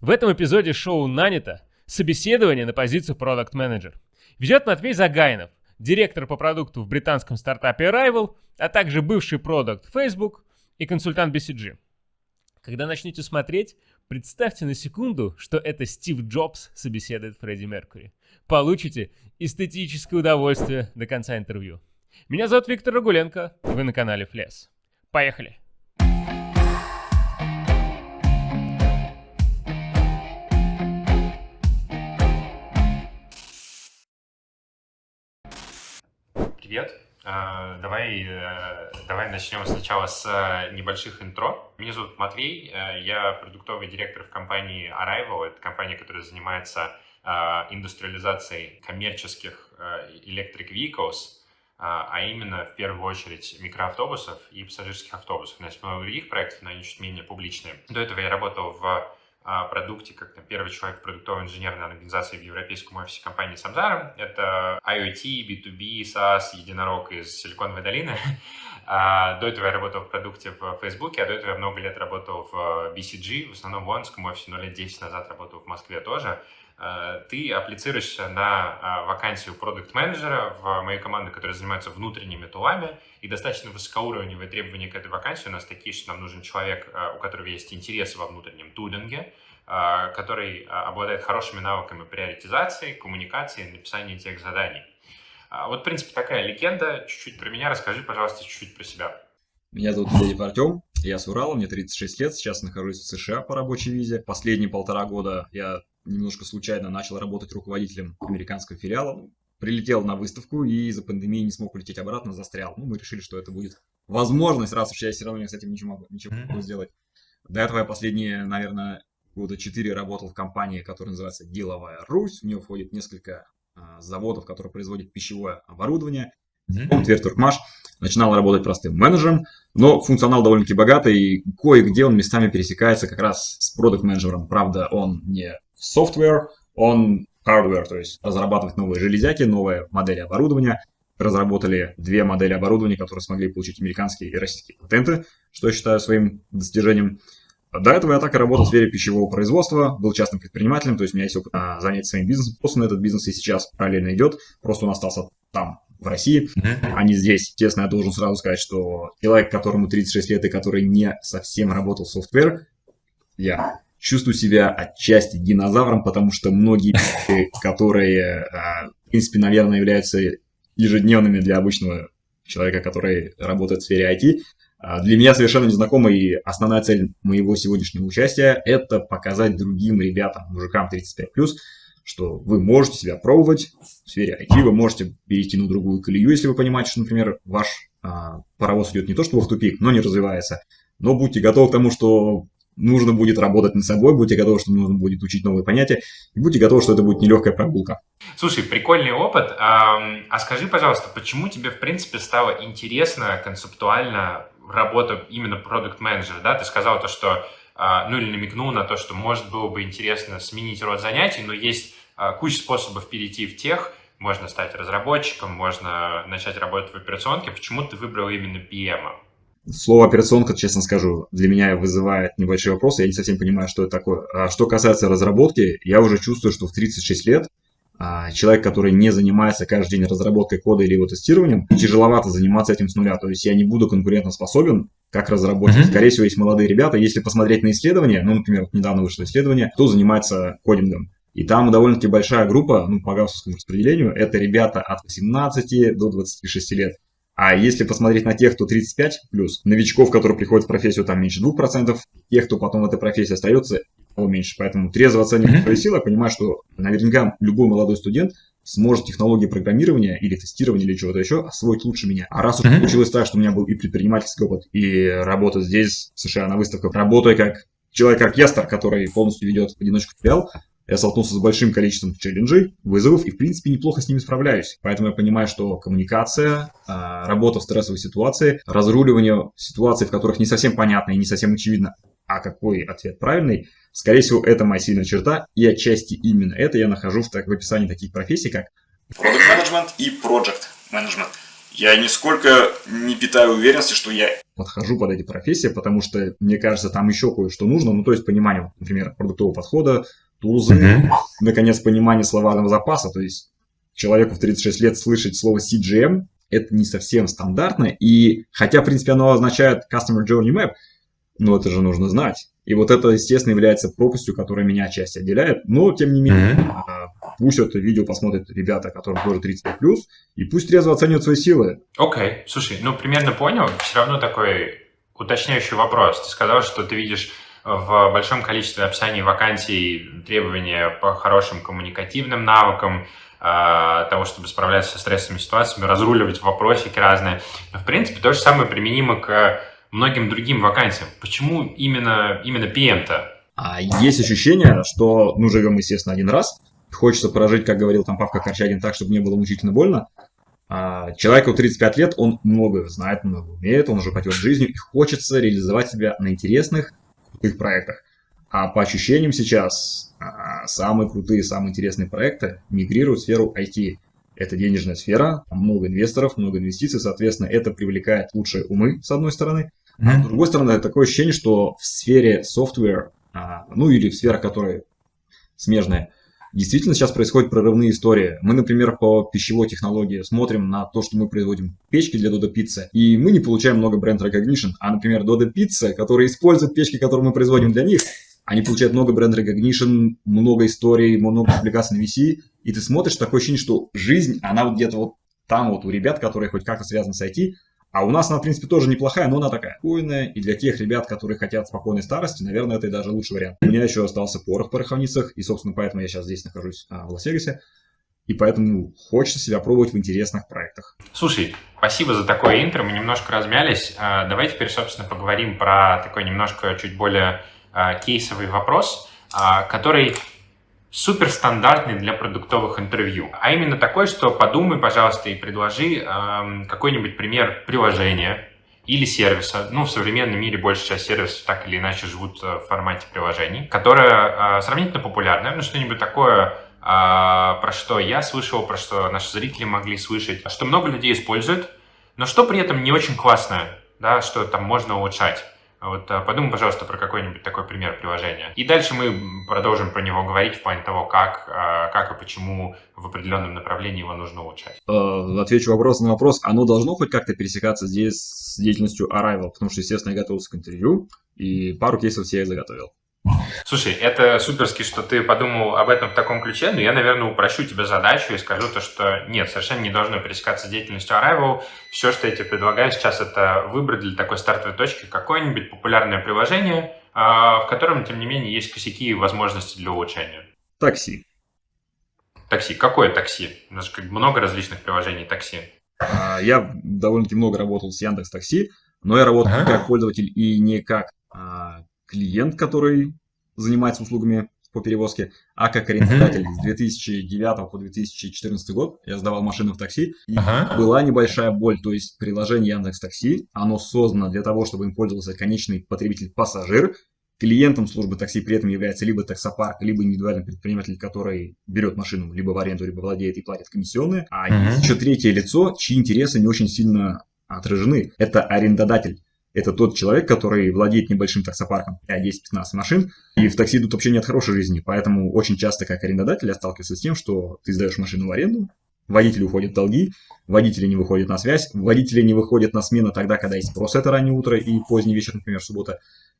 В этом эпизоде шоу «Нанято» собеседование на позицию продукт менеджер Ведет Матвей Загайнов, директор по продукту в британском стартапе Arrival, а также бывший продукт Facebook и консультант BCG. Когда начнете смотреть, представьте на секунду, что это Стив Джобс собеседует Фредди Меркьюри. Получите эстетическое удовольствие до конца интервью. Меня зовут Виктор Рагуленко, вы на канале Флес. Поехали! Привет. А, давай, э, давай начнем сначала с э, небольших интро. Меня зовут Матвей, э, я продуктовый директор в компании Arrival. Это компания, которая занимается индустриализацией коммерческих electric vehicles, а именно в первую очередь микроавтобусов и пассажирских автобусов. У нас много других проектов, но они чуть менее публичные. До этого я работал в продукте, как там, первый человек в продуктовой инженерной организации в европейском офисе компании Samsara. Это IoT, B2B, SaaS, единорог из Силиконовой долины. А, до этого я работал в продукте в Facebook, а до этого я много лет работал в BCG, в основном в лондонском офисе, но лет 10 назад работал в Москве тоже. А, ты апплицируешься на а, вакансию продукт-менеджера в мою команду, которая занимается внутренними тулами, и достаточно высокоуровневые требования к этой вакансии у нас такие, что нам нужен человек, у которого есть интерес во внутреннем тулинге, который обладает хорошими навыками приоритизации, коммуникации, написания тех заданий. Вот, в принципе, такая легенда. Чуть-чуть про меня расскажи, пожалуйста, чуть-чуть про себя. Меня зовут Медведев Артем, я с Урала, мне 36 лет, сейчас нахожусь в США по рабочей визе. Последние полтора года я немножко случайно начал работать руководителем американского филиала. Прилетел на выставку и из-за пандемии не смог улететь обратно, застрял. Ну, мы решили, что это будет возможность, раз уж я все равно с этим ничего могу, ничего могу сделать. До этого я последние, наверное, года четыре работал в компании, которая называется «Деловая Русь». В нее входит несколько а, заводов, которые производят пищевое оборудование. Он Твердтуркмаш начинал работать простым менеджером, но функционал довольно-таки богатый, и кое-где он местами пересекается как раз с продукт-менеджером. Правда, он не software, он hardware, то есть разрабатывать новые железяки, новые модели оборудования. Разработали две модели оборудования, которые смогли получить американские и российские патенты, что я считаю своим достижением. До этого я так и работал в сфере пищевого производства, был частным предпринимателем, то есть у меня есть опыт а, занять своим бизнесом. Просто этот бизнес и сейчас параллельно идет, просто он остался там, в России, а не здесь. Честно, я должен сразу сказать, что человек, которому 36 лет и который не совсем работал в софтвер, я чувствую себя отчасти динозавром, потому что многие которые, а, в принципе, наверное, являются ежедневными для обычного человека, который работает в сфере IT, а, для меня совершенно незнакомо, и основная цель моего сегодняшнего участия – это показать другим ребятам, мужикам 35+, что вы можете себя пробовать в сфере IT, вы можете перейти на другую колею, если вы понимаете, что, например, ваш а, паровоз идет не то чтобы в тупик, но не развивается. Но будьте готовы к тому, что нужно будет работать над собой, будьте готовы, что нужно будет учить новые понятия, и будьте готовы, что это будет нелегкая прогулка. Слушай, прикольный опыт. А скажи, пожалуйста, почему тебе, в принципе, стало интересно концептуально работа именно продукт-менеджера, да? Ты сказал то, что, а, ну или намекнул на то, что может было бы интересно сменить род занятий, но есть а, куча способов перейти в тех, можно стать разработчиком, можно начать работать в операционке. Почему ты выбрал именно PM? Слово операционка, честно скажу, для меня вызывает небольшие вопросы. Я не совсем понимаю, что это такое. А что касается разработки, я уже чувствую, что в 36 лет а, человек, который не занимается каждый день разработкой кода или его тестированием, тяжеловато заниматься этим с нуля. То есть я не буду конкурентоспособен как разработчик. Скорее всего, есть молодые ребята. Если посмотреть на исследования, ну, например, вот недавно вышло исследование, кто занимается кодингом. И там довольно-таки большая группа, ну, по гауссовскому распределению, это ребята от 18 до 26 лет. А если посмотреть на тех, кто 35 плюс, новичков, которые приходят в профессию, там меньше 2%, тех, кто потом в этой профессии остается, меньше. Поэтому трезво оценивая свои силы, понимаю, что наверняка любой молодой студент сможет технологии программирования или тестирования или чего-то еще освоить лучше меня. А раз уж mm-hmm. получилось так, что у меня был и предпринимательский опыт, и работа здесь, в США, на выставках, работая как человек-оркестр, который полностью ведет в одиночку филиал, я столкнулся с большим количеством челленджей, вызовов и, в принципе, неплохо с ними справляюсь. Поэтому я понимаю, что коммуникация, а, работа в стрессовой ситуации, разруливание ситуаций, в которых не совсем понятно и не совсем очевидно, а какой ответ правильный, скорее всего, это моя сильная черта, и отчасти именно это я нахожу в, так, в описании таких профессий, как Product Management и Project Management. я нисколько не питаю уверенности, что я подхожу под эти профессии, потому что, мне кажется, там еще кое-что нужно, ну, то есть понимание, например, продуктового подхода, тулзы, mm-hmm. наконец, понимание словарного запаса, то есть человеку в 36 лет слышать слово CGM, это не совсем стандартно, и хотя, в принципе, оно означает Customer Journey Map, но это же нужно знать. И вот это, естественно, является пропастью, которая меня отчасти отделяет. Но, тем не менее, mm-hmm. пусть это видео посмотрят ребята, которым тоже 35+, и пусть трезво оценивают свои силы. Окей, okay. слушай, ну, примерно понял. Все равно такой уточняющий вопрос. Ты сказал, что ты видишь в большом количестве описаний вакансий требования по хорошим коммуникативным навыкам, а, того, чтобы справляться со стрессовыми ситуациями, разруливать вопросики разные. В принципе, то же самое применимо к многим другим вакансиям. Почему именно, именно PM-то? А есть ощущение, что, ну, живем, естественно, один раз, хочется прожить, как говорил там Павка Корчагин, так, чтобы не было мучительно больно. А человеку 35 лет, он много знает, много умеет, он уже потек жизнью, и хочется реализовать себя на интересных, крутых проектах. А по ощущениям сейчас а, самые крутые, самые интересные проекты мигрируют в сферу IT. Это денежная сфера, много инвесторов, много инвестиций, соответственно, это привлекает лучшие умы, с одной стороны, Mm-hmm. С другой стороны, такое ощущение, что в сфере software, а, ну или в сферах, которые смежные, действительно сейчас происходят прорывные истории. Мы, например, по пищевой технологии смотрим на то, что мы производим печки для Dodo Pizza, и мы не получаем много бренд recognition, а, например, Dodo Pizza, которые используют печки, которые мы производим для них, они получают много бренд recognition, много историй, много публикаций на VC, и ты смотришь, такое ощущение, что жизнь, она вот где-то вот там вот у ребят, которые хоть как-то связаны с IT, а у нас она, в принципе, тоже неплохая, но она такая спокойная. И для тех ребят, которые хотят спокойной старости, наверное, это и даже лучший вариант. У меня еще остался порох в пороховницах, и, собственно, поэтому я сейчас здесь нахожусь а, в Лас-Вегасе. И поэтому хочется себя пробовать в интересных проектах. Слушай, спасибо за такое интро, мы немножко размялись. А, давай теперь, собственно, поговорим про такой немножко чуть более а, кейсовый вопрос, а, который суперстандартный для продуктовых интервью. А именно такой, что подумай, пожалуйста, и предложи э, какой-нибудь пример приложения или сервиса. Ну, в современном мире большая часть сервисов так или иначе живут э, в формате приложений, которое э, сравнительно популярное. Ну, что-нибудь такое, э, про что я слышал, про что наши зрители могли слышать, что много людей используют, но что при этом не очень классное, да, что там можно улучшать. Вот а, подумай, пожалуйста, про какой-нибудь такой пример приложения. И дальше мы продолжим про него говорить в плане того, как, а, как и почему в определенном направлении его нужно улучшать. Э, отвечу вопрос на вопрос. Оно должно хоть как-то пересекаться здесь с деятельностью Arrival? Потому что, естественно, я готовился к интервью, и пару кейсов себе заготовил. Слушай, это суперски, что ты подумал об этом в таком ключе, но я, наверное, упрощу тебе задачу и скажу то, что нет, совершенно не должно пересекаться с деятельностью Arrival. Все, что я тебе предлагаю сейчас, это выбрать для такой стартовой точки какое-нибудь популярное приложение, а, в котором, тем не менее, есть косяки и возможности для улучшения. Такси. Такси. Какое такси? У нас как много различных приложений такси. А, я довольно-таки много работал с Яндекс Такси, но я работал ага. как пользователь и не как а, клиент, который занимается услугами по перевозке, а как арендодатель с 2009 по 2014 год я сдавал машину в такси, и ага. была небольшая боль, то есть приложение Яндекс Такси, оно создано для того, чтобы им пользовался конечный потребитель-пассажир, клиентом службы такси при этом является либо таксопарк, либо индивидуальный предприниматель, который берет машину либо в аренду, либо владеет и платит комиссионные, а есть еще третье лицо, чьи интересы не очень сильно отражены. Это арендодатель. Это тот человек, который владеет небольшим таксопарком, 5-10-15 машин, и в такси тут вообще нет хорошей жизни, поэтому очень часто как арендодатель я сталкиваюсь с тем, что ты сдаешь машину в аренду, водители уходят в долги, водители не выходят на связь, водители не выходят на смену тогда, когда есть спрос, это раннее утро и поздний вечер, например, суббота,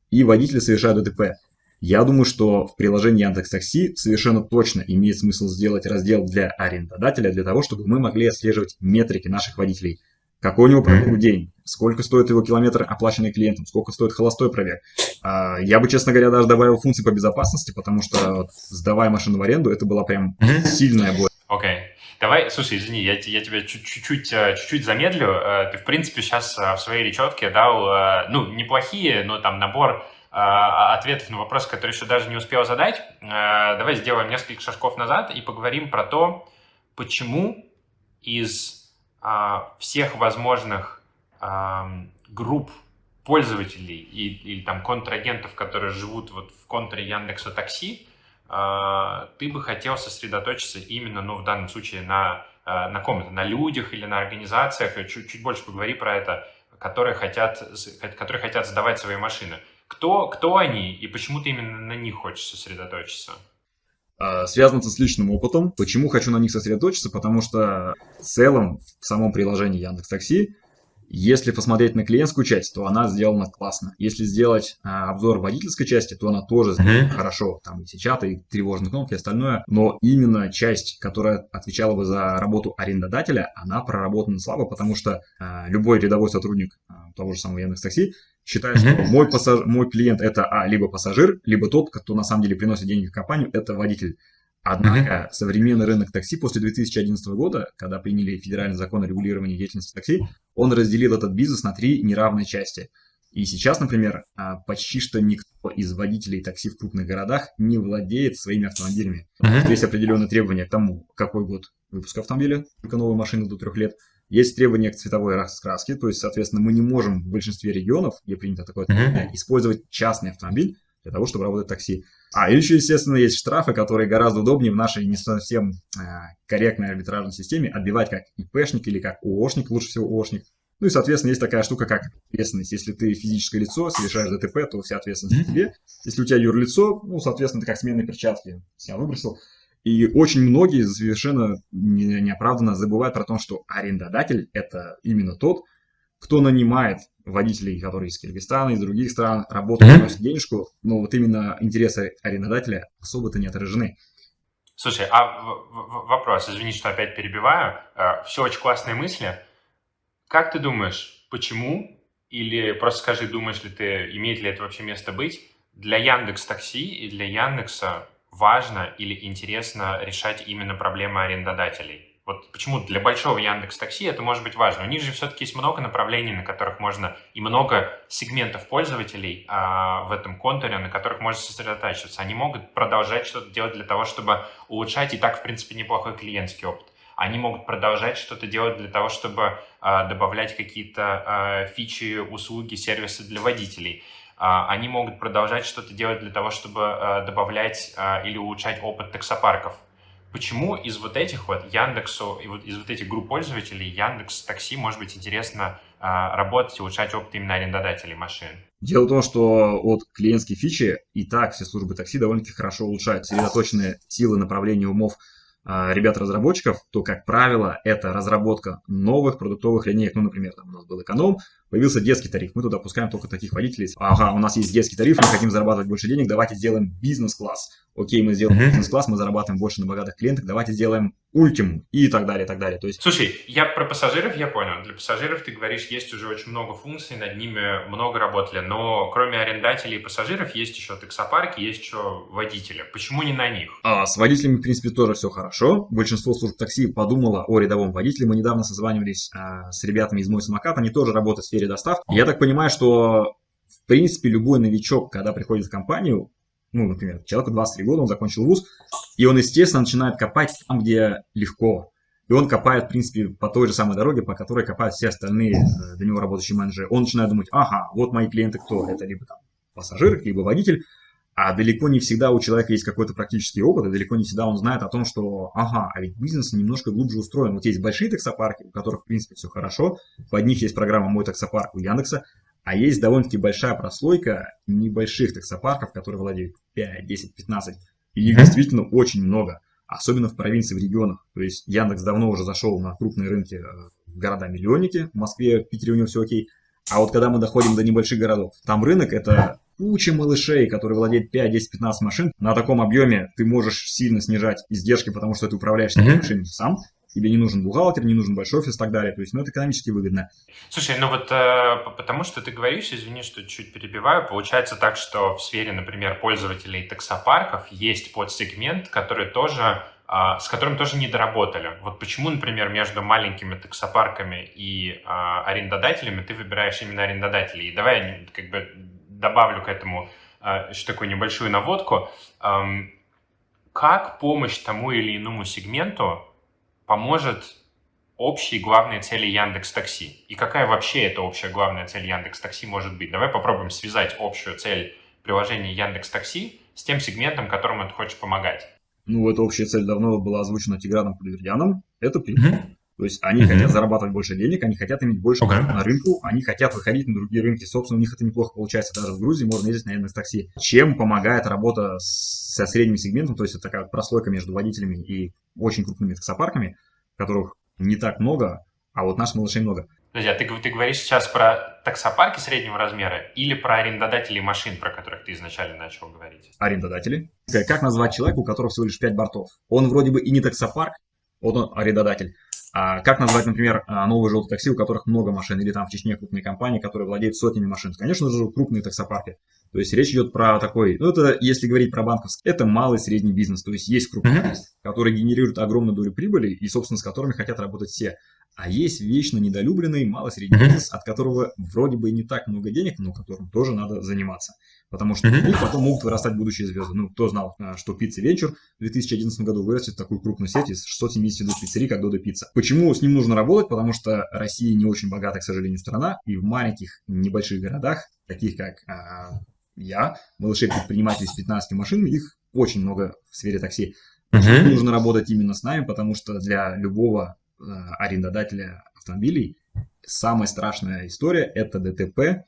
и водители совершают ДТП. Я думаю, что в приложении Яндекс Такси совершенно точно имеет смысл сделать раздел для арендодателя, для того, чтобы мы могли отслеживать метрики наших водителей – какой у него пробег в день, сколько стоит его километр, оплаченный клиентом, сколько стоит холостой пробег. А, я бы, честно говоря, даже добавил функции по безопасности, потому что, сдавая машину в аренду, это была прям сильная боль. Окей. Okay. Давай, слушай, извини, я, я тебя чуть-чуть, э, чуть-чуть замедлю. Э, ты, в принципе, сейчас э, в своей речевке дал, ну, неплохие, но там набор ответов на вопросы, которые еще даже не успел задать. Давай сделаем несколько шажков назад и поговорим про то, почему из а, всех возможных групп пользователей и, или там контрагентов, которые живут вот в контуре Яндекса Такси, а, ты бы хотел сосредоточиться именно, ну, в данном случае, на на ком-то, на людях или на организациях, чуть, чуть больше поговори про это, которые хотят, которые хотят сдавать свои машины. Кто, кто они и почему ты именно на них хочешь сосредоточиться? А, связано с личным опытом. Почему хочу на них сосредоточиться? Потому что в целом в самом приложении Яндекс Такси если посмотреть на клиентскую часть, то она сделана классно. Если сделать а, обзор водительской части, то она тоже сделана mm-hmm. хорошо. Там и чаты, и тревожные кнопки, и остальное. Но именно часть, которая отвечала бы за работу арендодателя, она проработана слабо, потому что а, любой рядовой сотрудник а, того же самого Яндекс.Такси mm-hmm. что мой, пассаж... мой клиент это а, либо пассажир, либо тот, кто на самом деле приносит деньги в компанию, это водитель. Однако современный рынок такси после 2011 года, когда приняли федеральный закон о регулировании деятельности такси, он разделил этот бизнес на три неравные части. И сейчас, например, а, почти что никто из водителей такси в крупных городах не владеет своими автомобилями. Mm-hmm. Есть определенные требования к тому, какой год выпуска автомобиля, только новой машины до трех лет. Есть требования к цветовой раскраске, то есть, соответственно, мы не можем в большинстве регионов, где принято такое mm-hmm. использовать частный автомобиль для того, чтобы работать такси. А еще, естественно, есть штрафы, которые гораздо удобнее в нашей не совсем э, корректной арбитражной системе отбивать как ИПшник или как ООшник, лучше всего ООшник. Ну и, соответственно, есть такая штука, как ответственность. Если ты физическое лицо, совершаешь ДТП, то вся ответственность mm тебе. Если у тебя юрлицо, ну, соответственно, ты как сменные перчатки себя выбросил. И очень многие совершенно неоправданно забывают про то, что арендодатель – это именно тот, кто нанимает водителей, которые из Киргизстана, из других стран, работают, приносят денежку, но вот именно интересы арендодателя особо-то не отражены. Слушай, а вопрос, извини, что опять перебиваю. Э, Все очень классные мысли. Как ты думаешь, почему, или просто скажи, думаешь ли ты, имеет ли это вообще место быть, для Яндекс Такси и для Яндекса важно или интересно решать именно проблемы арендодателей? Вот почему для большого Яндекс Такси это может быть важно. У них же все-таки есть много направлений, на которых можно, и много сегментов пользователей а, в этом контуре, на которых можно сосредотачиваться. Они могут продолжать что-то делать для того, чтобы улучшать и так, в принципе, неплохой клиентский опыт. Они могут продолжать что-то делать для того, чтобы а, добавлять какие-то а, фичи, услуги, сервисы для водителей. А, они могут продолжать что-то делать для того, чтобы а, добавлять а, или улучшать опыт таксопарков Почему из вот этих вот Яндексу, из вот этих групп пользователей Яндекс Такси может быть интересно а, работать и улучшать опыт именно арендодателей машин? Дело в том, что от клиентские фичи и так все службы такси довольно-таки хорошо улучшают. Сосредоточенные силы направления умов ребят-разработчиков, то, как правило, это разработка новых продуктовых линеек. Ну, например, там у нас был эконом, появился детский тариф. Мы туда пускаем только таких водителей. Ага, у нас есть детский тариф, мы хотим зарабатывать больше денег, давайте сделаем бизнес-класс окей, мы сделаем бизнес-класс, мы зарабатываем больше на богатых клиентах, давайте сделаем ультиму и так далее, и так далее. То есть... Слушай, я про пассажиров я понял. Для пассажиров, ты говоришь, есть уже очень много функций, над ними много работали, но кроме арендателей и пассажиров есть еще таксопарки, есть еще водители. Почему не на них? А, с водителями, в принципе, тоже все хорошо. Большинство служб такси подумало о рядовом водителе. Мы недавно созванивались а, с ребятами из «Мой самокат», они тоже работают в сфере доставки. Я так понимаю, что в принципе, любой новичок, когда приходит в компанию, ну, например, человеку 23 года, он закончил вуз, и он, естественно, начинает копать там, где легко. И он копает, в принципе, по той же самой дороге, по которой копают все остальные э, для него работающие менеджеры. Он начинает думать, ага, вот мои клиенты кто? Это либо там пассажир, либо водитель. А далеко не всегда у человека есть какой-то практический опыт, и далеко не всегда он знает о том, что, ага, а ведь бизнес немножко глубже устроен. Вот есть большие таксопарки, у которых, в принципе, все хорошо, под них есть программа «Мой таксопарк» у Яндекса, а есть довольно-таки большая прослойка небольших таксопарков, которые владеют 5, 10, 15. И их действительно очень много, особенно в провинции, в регионах. То есть Яндекс давно уже зашел на крупные рынки э, в города-миллионники. В Москве, в Питере у него все окей. А вот когда мы доходим до небольших городов, там рынок это куча малышей, которые владеют 5, 10, 15 машин. На таком объеме ты можешь сильно снижать издержки, потому что ты управляешь этими машинами сам тебе не нужен бухгалтер, не нужен большой офис и так далее. То есть, ну, это экономически выгодно. Слушай, ну вот э, потому что ты говоришь, извини, что чуть перебиваю, получается так, что в сфере, например, пользователей таксопарков есть подсегмент, который тоже э, с которым тоже не доработали. Вот почему, например, между маленькими таксопарками и э, арендодателями ты выбираешь именно арендодателей? И давай я как бы добавлю к этому э, еще такую небольшую наводку. Эм, как помощь тому или иному сегменту поможет общей главной цели Яндекс Такси? И какая вообще эта общая главная цель Яндекс Такси может быть? Давай попробуем связать общую цель приложения Яндекс Такси с тем сегментом, которому ты хочешь помогать. Ну, эта общая цель давно была озвучена Тиграном Кудвердяном. Это прибыль. Мгм. То есть они Мгм. хотят зарабатывать больше денег, они хотят иметь больше Окей. на рынку, они хотят выходить на другие рынки. Собственно, у них это неплохо получается. Даже в Грузии можно ездить на Такси. Чем помогает работа с- со средним сегментом, то есть это такая прослойка между водителями и очень крупными таксопарками, которых не так много, а вот наших малышей много. Подожди, а ты, ты говоришь сейчас про таксопарки среднего размера или про арендодателей машин, про которых ты изначально начал говорить? арендодатели. Как как назвать человека, у которого всего лишь 5 бортов? Он вроде бы и не таксопарк, вот он арендодатель. А как назвать, например, а, новые желтые такси, у которых много машин, или там в Чечне крупные компании, которые владеют сотнями машин? Конечно же, крупные таксопарки. То есть речь идет про такой, ну это, если говорить про банковский, это малый средний бизнес. То есть есть крупные, Мгм. которые генерируют огромную долю прибыли и, собственно, с которыми хотят работать все. А есть вечно недолюбленный малый средний бизнес, от которого вроде бы и не так много денег, но которым тоже надо заниматься. Потому что них потом могут вырастать будущие звезды. Ну, кто знал, а, что Pizza Venture в 2011 году вырастет в такую крупную сеть из 672 пиццерий, как Dodo Pizza. Почему с ним нужно работать? Потому что Россия не очень богатая, к сожалению, страна, и в маленьких небольших городах, таких как а, я, малышей-предпринимателей с 15 машин, их очень много в сфере такси. Мгм. Нужно работать именно с нами, потому что для любого э, арендодателя автомобилей самая страшная история – это ДТП,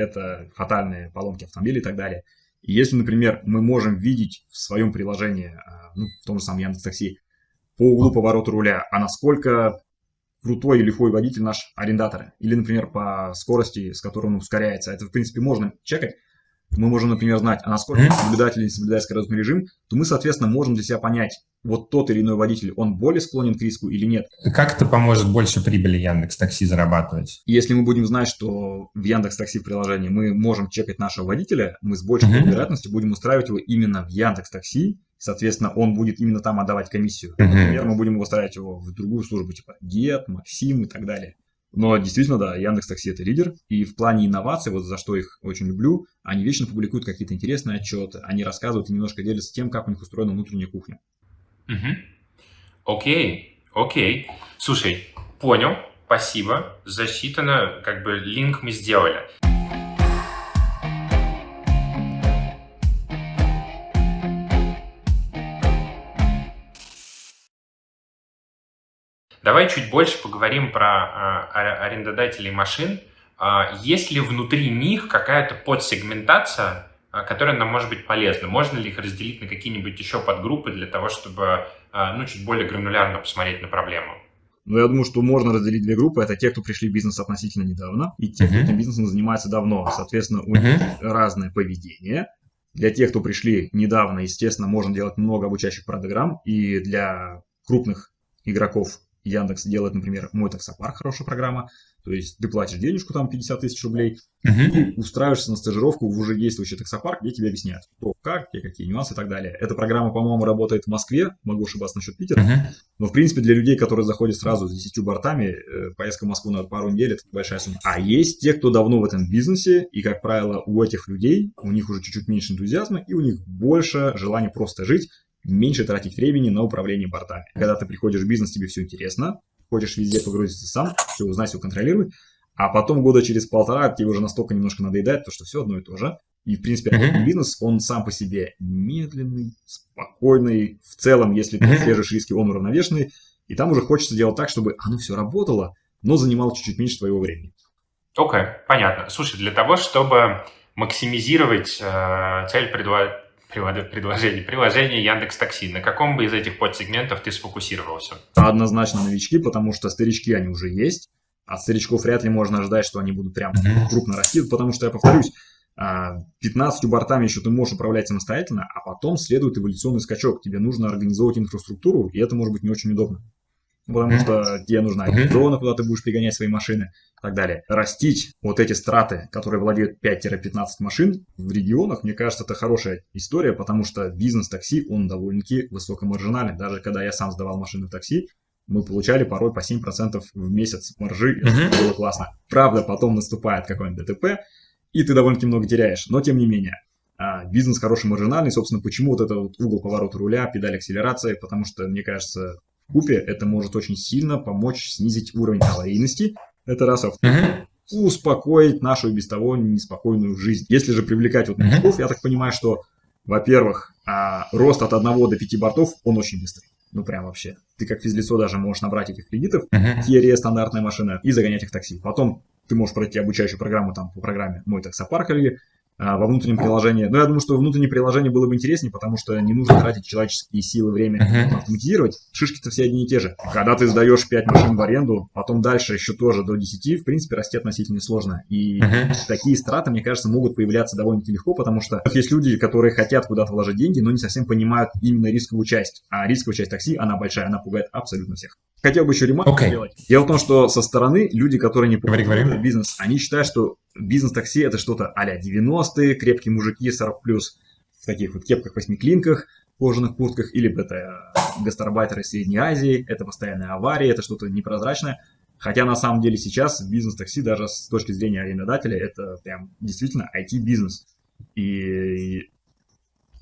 это фатальные поломки автомобилей и так далее. И если, например, мы можем видеть в своем приложении, э, ну, в том же самом Яндекс.Такси, по углу поворота руля, а насколько крутой и лихой водитель наш арендатор, или, например, по скорости, с которой он ускоряется, это, в принципе, можно чекать, мы можем, например, знать, а насколько Мгм. соблюдатель не соблюдает скоростной режим, то мы, соответственно, можем для себя понять, вот тот или иной водитель, он более склонен к риску или нет. Как это поможет больше прибыли Яндекс Такси зарабатывать? Если мы будем знать, что в Яндекс Такси приложении мы можем чекать нашего водителя, мы с большей Мгм. вероятностью будем устраивать его именно в Яндекс Такси. Соответственно, он будет именно там отдавать комиссию. Мгм. Например, мы будем устраивать его в другую службу, типа Get, Максим и так далее. Но действительно, да, Яндекс Такси это лидер. И в плане инноваций, вот за что их очень люблю, они вечно публикуют какие-то интересные отчеты, они рассказывают и немножко делятся тем, как у них устроена внутренняя кухня. Мгм. Окей, окей. Слушай, понял, спасибо, засчитано, как бы линк мы сделали. Давай чуть больше поговорим про а, арендодателей машин. А, есть ли внутри них какая-то подсегментация, а, которая нам может быть полезна? Можно ли их разделить на какие-нибудь еще подгруппы для того, чтобы ну, чуть более гранулярно посмотреть на проблему? Но я думаю, что можно разделить две группы. Это те, кто пришли в бизнес относительно недавно, и те, кто этим бизнесом занимается давно. Соответственно, у них разное поведение. Для тех, кто пришли недавно, естественно, можно делать много обучающих программ. И для крупных игроков Яндекс делает, например, мой таксопарк, хорошая программа. То есть ты платишь денежку, там 50 тысяч рублей, и устраиваешься на стажировку в уже действующий таксопарк, где тебе объясняют, кто, как, где какие нюансы и так далее. Эта программа, по-моему, работает в Москве, могу ошибаться насчет Питера. Мгм. Но, в принципе, для людей, которые заходят сразу с 10 бортами, э, поездка в Москву на пару недель – это большая сумма. А есть те, кто давно в этом бизнесе, и, как правило, у этих людей, у них уже чуть-чуть меньше энтузиазма, и у них больше желания просто жить, меньше тратить времени на управление бортами. Когда ты приходишь в бизнес, тебе все интересно, хочешь везде погрузиться сам, все узнать, все контролировать, а потом года через полтора тебе уже настолько немножко надоедает, то что все одно и то же. И, в принципе, Мгм. бизнес, он сам по себе медленный, спокойный. В целом, если ты отслеживаешь риски, он уравновешенный. И там уже хочется делать так, чтобы оно все работало, но занимало чуть-чуть меньше твоего времени. Окей, понятно. Слушай, для того, чтобы максимизировать э, цель предла- предложения, приложения Яндекс Такси, на каком бы из этих подсегментов ты сфокусировался? Однозначно новички, потому что старички, они уже есть. От старичков вряд ли можно ожидать, что они будут прям крупно расти, потому что, я повторюсь, а, 15 бортами еще ты можешь управлять самостоятельно, а потом следует эволюционный скачок. Тебе нужно организовывать инфраструктуру, и это может быть не очень удобно. Потому что тебе нужна зона, куда ты будешь пригонять свои машины и так далее. Растить вот эти страты, которые владеют 5-15 машин в регионах, мне кажется, это хорошая история, потому что бизнес такси, он довольно-таки высокомаржинальный. Даже когда я сам сдавал машины в такси, мы получали порой по 7% в месяц маржи, это было классно. Правда, потом наступает какой-нибудь ДТП, и ты довольно-таки много теряешь, но тем не менее. а, бизнес хороший маржинальный, собственно, почему вот это вот угол поворота руля, педаль акселерации, потому что, мне кажется, купе это может очень сильно помочь снизить уровень аварийности. Это раз, а Мгм. успокоить нашу и без того неспокойную жизнь. Если же привлекать вот новичков, я так понимаю, что, во-первых, а рост от 1 до 5 бортов, он очень быстрый. Ну, прям вообще. Ты как физлицо даже можешь набрать этих кредитов, Мгм. Кире стандартная машина, и загонять их в такси. Потом ты можешь пройти обучающую программу там по программе «Мой таксопарк» или во внутреннем приложении. Но я думаю, что внутреннее приложение было бы интереснее, потому что не нужно тратить человеческие силы, время, Мгм. автоматизировать. Шишки-то все одни и те же. Когда ты сдаешь 5 машин в аренду, потом дальше еще тоже до 10, в принципе, расти относительно несложно. И Мгм. такие страты, мне кажется, могут появляться довольно-таки легко, потому что есть люди, которые хотят куда-то вложить деньги, но не совсем понимают именно рисковую часть. А рисковая часть такси, она большая, она пугает абсолютно всех. Хотел бы еще ремарку Окей. сделать. Дело в том, что со стороны люди, которые не понимают бизнес, они считают, что бизнес-такси это что-то а-ля 90-е, крепкие мужики 40 плюс в таких вот кепках, восьмиклинках, кожаных куртках, или это гастарбайтеры из Средней Азии, это постоянные аварии, это что-то непрозрачное. Хотя на самом деле сейчас бизнес-такси даже с точки зрения арендодателя это прям действительно IT-бизнес. И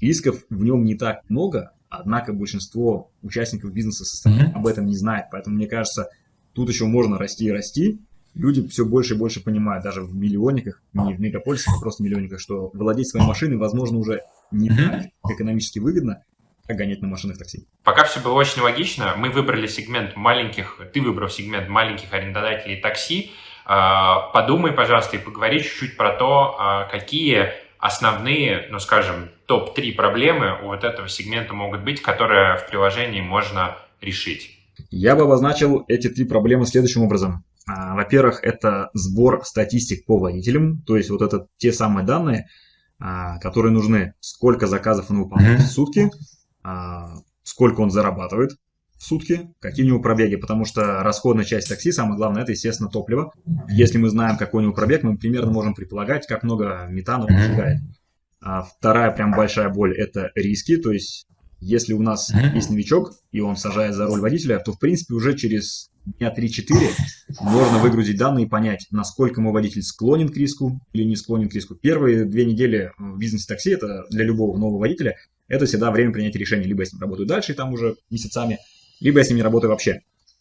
рисков в нем не так много, однако большинство участников бизнеса об этом не знает. Поэтому мне кажется, тут еще можно расти и расти. Люди все больше и больше понимают, даже в миллионниках, не в мегаполисах, а просто миллионниках, что владеть своей машиной, возможно, уже не так экономически выгодно, как гонять на машинах такси. Пока все было очень логично, мы выбрали сегмент маленьких, ты выбрал сегмент маленьких арендодателей такси. А, Подумай, пожалуйста, и поговори чуть-чуть про то, а, какие основные, ну, скажем, топ-3 проблемы у вот этого сегмента могут быть, которые в приложении можно решить. Я бы обозначил эти три проблемы следующим образом. А, Во-первых, это сбор статистик по водителям, то есть вот это те самые данные, а, которые нужны. Сколько заказов он выполняет в сутки, а, сколько он зарабатывает в сутки, какие у него пробеги, потому что расходная часть такси, самое главное, это, естественно, топливо. Если мы знаем, какой у него пробег, мы примерно можем предполагать, как много метана он сжигает. Вторая прям большая боль – это риски, то есть если у нас есть новичок, и он сажает за руль водителя, то, в принципе, уже через дня 3-4 можно выгрузить данные и понять, насколько мой водитель склонен к риску или не склонен к риску. Первые две недели в бизнесе такси, это для любого нового водителя, это всегда время принятия решения. Либо я с ним работаю дальше, и там уже месяцами, либо я с ним не работаю вообще.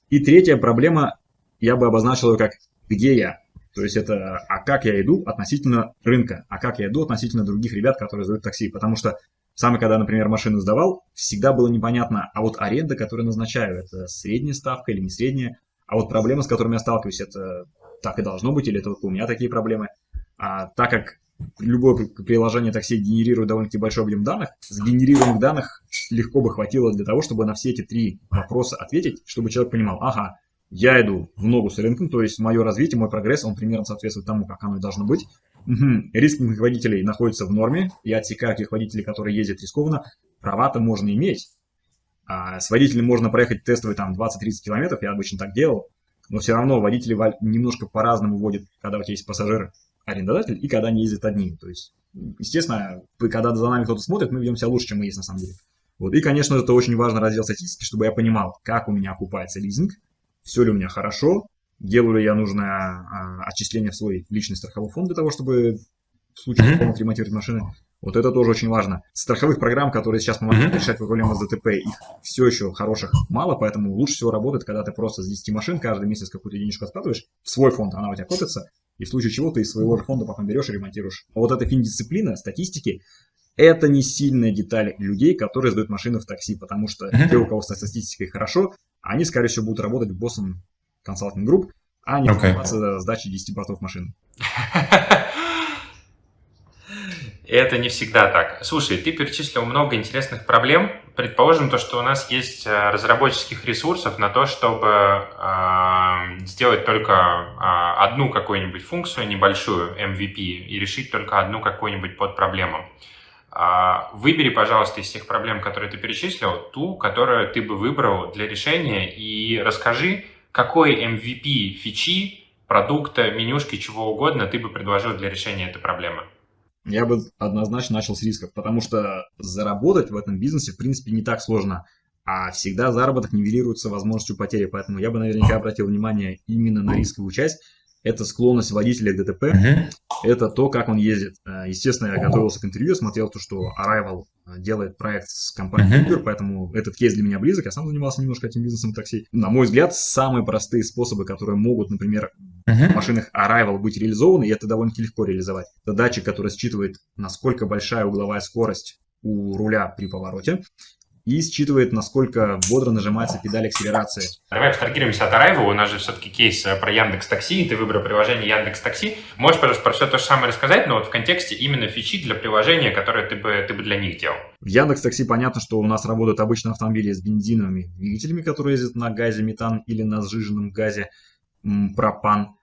И третья проблема, я бы обозначил ее как «где я?». То есть это «а как я иду относительно рынка?», «а как я иду относительно других ребят, которые сдают такси?». Потому что сам, когда, например, машину сдавал, всегда было непонятно, а вот аренда, которую назначаю, это средняя ставка или не средняя, а вот проблемы, с которыми я сталкиваюсь, это так и должно быть, или это только у меня такие проблемы. А так как любое при- приложение такси генерирует довольно-таки большой объем данных, сгенерированных данных легко бы хватило для того, чтобы на все эти три вопроса ответить, чтобы человек понимал, ага, я иду в ногу с рынком, то есть мое развитие, мой прогресс, он примерно соответствует тому, как оно должно быть. Риски моих водителей находятся в норме, я отсекаю тех водителей, которые ездят рискованно, права-то можно иметь. А с водителем можно проехать тестовый там 20-30 километров, я обычно так делал, но все равно водители немножко по-разному водят, когда у тебя есть пассажир, арендодатель, и когда они ездят одни. То есть, естественно, когда за нами кто-то смотрит, мы ведем себя лучше, чем мы есть на самом деле. Вот. И, конечно, это очень важный раздел статистики, чтобы я понимал, как у меня окупается лизинг, все ли у меня хорошо, делаю ли я нужное а, отчисление в свой личный страховой фонд для того, чтобы в случае полного ремонтировать машины. Вот это тоже очень важно. Страховых программ, которые сейчас помогают Мгм. решать проблемы с ДТП, их все еще хороших мало, поэтому лучше всего работает, когда ты просто с 10 машин каждый месяц какую-то денежку откладываешь в свой фонд, она у тебя копится, и в случае чего ты из своего фонда потом берешь и ремонтируешь. А вот эта финдисциплина, статистики, это не сильная деталь людей, которые сдают машины в такси, потому что те, у кого со статистикой хорошо, они, скорее всего, будут работать боссом консалтинг групп, а не Окей. заниматься сдачей 10 бортов машин. Это не всегда так. Слушай, ты перечислил много интересных проблем. Предположим, то, что у нас есть э, разработческих ресурсов на то, чтобы э, сделать только э, одну какую-нибудь функцию небольшую, MVP, и решить только одну какую-нибудь подпроблему. А, Выбери, пожалуйста, из всех проблем, которые ты перечислил, ту, которую ты бы выбрал для решения, и расскажи, какой MVP фичи, продукта, менюшки, чего угодно ты бы предложил для решения этой проблемы. Я бы однозначно начал с рисков, потому что заработать в этом бизнесе, в принципе, не так сложно. А всегда заработок нивелируется возможностью потери, поэтому я бы наверняка обратил внимание именно на рисковую часть. Это склонность водителя к ДТП, Мгм. это то, как он ездит. Э, Естественно, я готовился к интервью, смотрел то, что Arrival э, делает проект с компанией Мгм. Uber, поэтому этот кейс для меня близок. Я сам занимался немножко этим бизнесом такси. На мой взгляд, самые простые способы, которые могут, например, в Мгм. машинах Arrival быть реализованы, и это довольно-таки легко реализовать. Это датчик, который считывает, насколько большая угловая скорость у руля при повороте и считывает, насколько бодро нажимается педаль акселерации. Давай абстрагируемся от Arrival, у нас же все-таки кейс э, про Яндекс Такси, ты выбрал приложение Яндекс Такси. Можешь, пожалуйста, про все то же самое рассказать, но вот в контексте именно фичи для приложения, которое ты бы, ты бы для них делал? В Яндекс Такси понятно, что у нас работают обычно автомобили с бензиновыми двигателями, которые ездят на газе метан или на сжиженном газе пропан.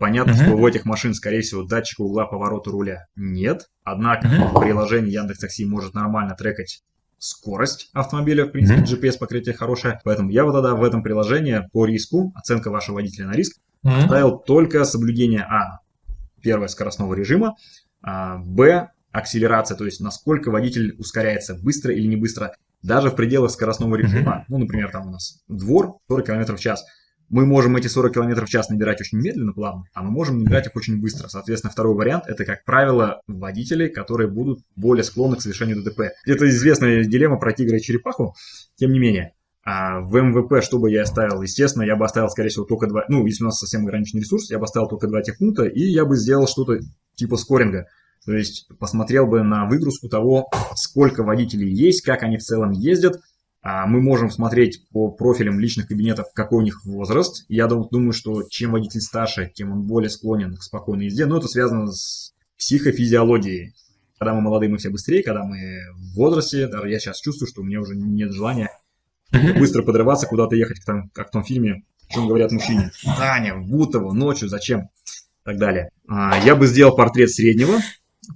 Понятно, uh-huh. что у этих машин, скорее всего, датчика угла поворота руля нет. Однако uh-huh. приложение Яндекс Такси может нормально трекать скорость автомобиля, в принципе, mm-hmm. GPS-покрытие хорошее. Поэтому я вот тогда в этом приложении по риску, оценка вашего водителя на риск, mm-hmm. ставил только соблюдение А, первое, скоростного режима, а, Б, акселерация, то есть насколько водитель ускоряется, быстро или не быстро, даже в пределах скоростного режима. Mm-hmm. Ну, например, там у нас двор 40 км в час мы можем эти 40 км в час набирать очень медленно, плавно, а мы можем набирать их очень быстро. Соответственно, второй вариант – это, как правило, водители, которые будут более склонны к совершению ДТП. Это известная дилемма про тигра и черепаху, тем не менее. А в МВП, что бы я оставил? Естественно, я бы оставил, скорее всего, только два... Ну, если у нас совсем ограниченный ресурс, я бы оставил только два техпункта, и я бы сделал что-то типа скоринга. То есть посмотрел бы на выгрузку того, сколько водителей есть, как они в целом ездят, мы можем смотреть по профилям личных кабинетов, какой у них возраст. Я думаю, что чем водитель старше, тем он более склонен к спокойной езде. Но это связано с психофизиологией. Когда мы молодые, мы все быстрее, когда мы в возрасте, даже я сейчас чувствую, что у меня уже нет желания быстро подрываться, куда-то ехать, как в том фильме, о чем говорят мужчине. Таня, в Бутово, ночью, зачем? И так далее. А, я бы сделал портрет среднего,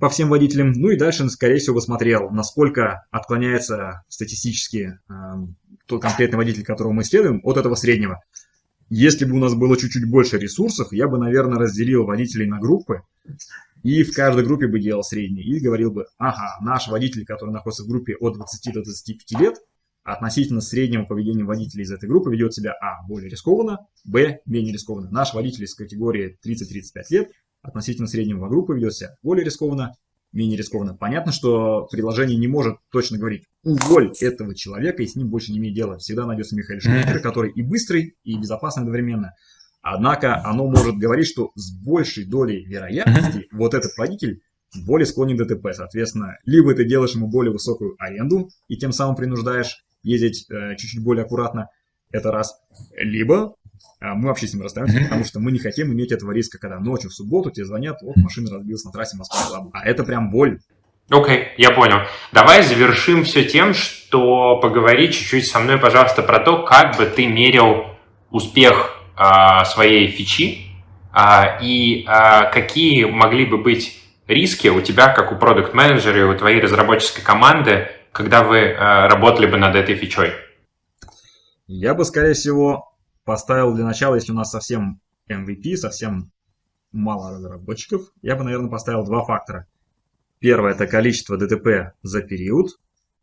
по всем водителям. Ну и дальше, скорее всего, посмотрел, насколько отклоняется статистически э, тот конкретный водитель, которого мы исследуем, от этого среднего. Если бы у нас было чуть-чуть больше ресурсов, я бы, наверное, разделил водителей на группы, и в каждой группе бы делал средний, и говорил бы, ага, наш водитель, который находится в группе от 20 до 25 лет, относительно среднего поведения водителя из этой группы ведет себя, а, более рискованно, б, менее рискованно. Наш водитель из категории 30-35 лет относительно среднего группы ведет себя более рискованно, менее рискованно. Понятно, что приложение не может точно говорить, уволь этого человека и с ним больше не имеет дела. Всегда найдется Михаил Шумахер, который и быстрый, и безопасный одновременно. Однако оно может говорить, что с большей долей вероятности вот этот водитель более склонен к ДТП. Соответственно, либо ты делаешь ему более высокую аренду и тем самым принуждаешь ездить э, чуть-чуть более аккуратно, это раз. Либо мы вообще с ним расстаемся, потому что мы не хотим иметь этого риска, когда ночью в субботу тебе звонят, вот машина разбилась на трассе Москва. А это прям боль. Окей, okay, я понял. Давай завершим все тем, что поговори чуть-чуть со мной, пожалуйста, про то, как бы ты мерил успех а, своей фичи а, и а, какие могли бы быть риски у тебя, как у продукт-менеджера и у твоей разработческой команды, когда вы а, работали бы над этой фичой? Я бы, скорее всего, поставил для начала, если у нас совсем MVP, совсем мало разработчиков, я бы, наверное, поставил два фактора. Первое – это количество ДТП за период.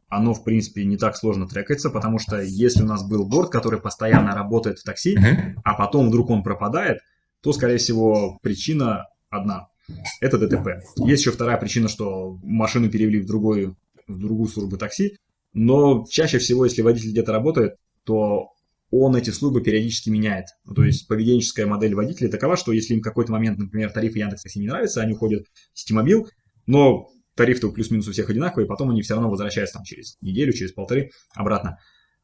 Оно, в принципе, не так сложно трекается, потому что если у нас был борт, который постоянно работает в такси, а потом вдруг он пропадает, то, скорее всего, причина одна – это ДТП. Есть еще вторая причина, что машину перевели в, другую в другую службу такси, но чаще всего, если водитель где-то работает, то он эти службы периодически меняет. Ну, то есть поведенческая модель водителя такова, что если им какой-то момент, например, тарифы Яндекс.Такси не нравятся, они уходят в Ситимобил, но тариф-то плюс-минус у всех одинаковый, и потом они все равно возвращаются там через неделю, через полторы обратно.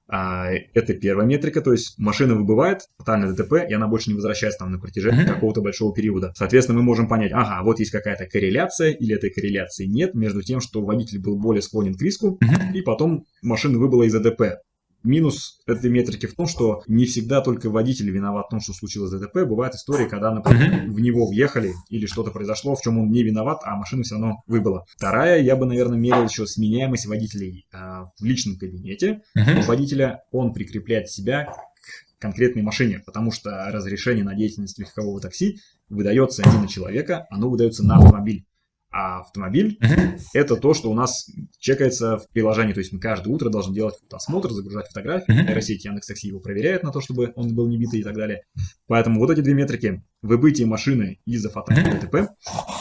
А, это первая метрика, то есть машина выбывает, тотальное ДТП, и она больше не возвращается там на протяжении uh-huh. какого-то большого периода. Соответственно, мы можем понять, ага, вот есть какая-то корреляция, или этой корреляции нет между тем, что водитель был более склонен к риску, uh-huh. и потом машина выбыла из ДТП. Минус этой метрики в том, что не всегда только водитель виноват в том, что случилось ДТП. Бывают истории, когда, например, в него въехали или что-то произошло, в чем он не виноват, а машина все равно выбыла. Вторая, я бы, наверное, мерил еще сменяемость водителей э, в личном кабинете. У водителя он прикрепляет себя к конкретной машине, потому что разрешение на деятельность легкового такси выдается не на человека, оно выдается на автомобиль. А автомобиль uh-huh. это то, что у нас чекается в приложении. То есть мы каждое утро должны делать осмотр, загружать фотографии. Uh-huh. Нейросеть Яндекс.Такси его проверяет на то, чтобы он был не битый и так далее. Поэтому вот эти две метрики. Выбытие машины из-за фотографии ДТП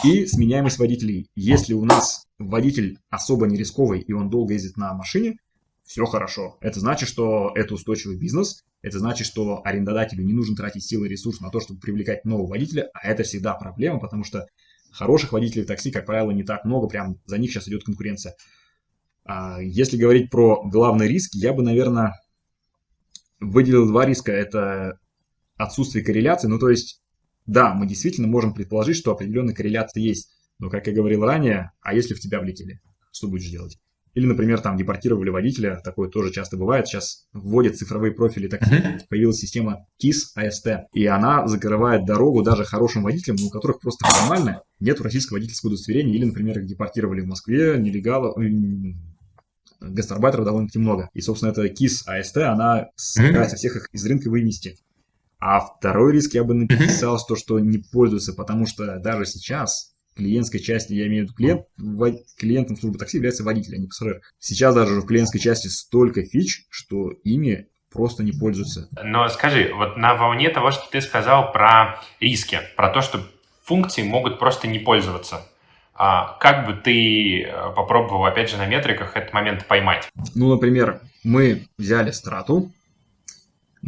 и сменяемость водителей. Если у нас водитель особо не рисковый и он долго ездит на машине, все хорошо. Это значит, что это устойчивый бизнес. Это значит, что арендодателю не нужно тратить силы и ресурсы на то, чтобы привлекать нового водителя. А это всегда проблема, потому что Хороших водителей такси, как правило, не так много, прям за них сейчас идет конкуренция. А, если говорить про главный риск, я бы, наверное, выделил два риска. Это отсутствие корреляции. Ну, то есть, да, мы действительно можем предположить, что определенная корреляция есть. Но, как я говорил ранее, а если в тебя влетели? Что будешь делать? Или, например, там депортировали водителя, такое тоже часто бывает. Сейчас вводят цифровые профили такси, появилась система KISS AST, и она закрывает дорогу даже хорошим водителям, у которых просто формально нет российского водительского удостоверения, или, например, их депортировали в Москве, нелегалов, гастарбайтеров довольно-таки много. И, собственно, эта KISS AST, она собирается всех их из рынка вынести. А второй риск я бы написал, то, что не пользуются, потому что даже сейчас клиентской части, я имею в виду клиент, клиентом службы такси является водитель, а не пассажир. Сейчас даже в клиентской части столько фич, что ими просто не пользуются. Но скажи, вот на волне того, что ты сказал про риски, про то, что функции могут просто не пользоваться, а как бы ты э, попробовал, опять же, на метриках этот момент поймать? Ну, например, мы взяли страту,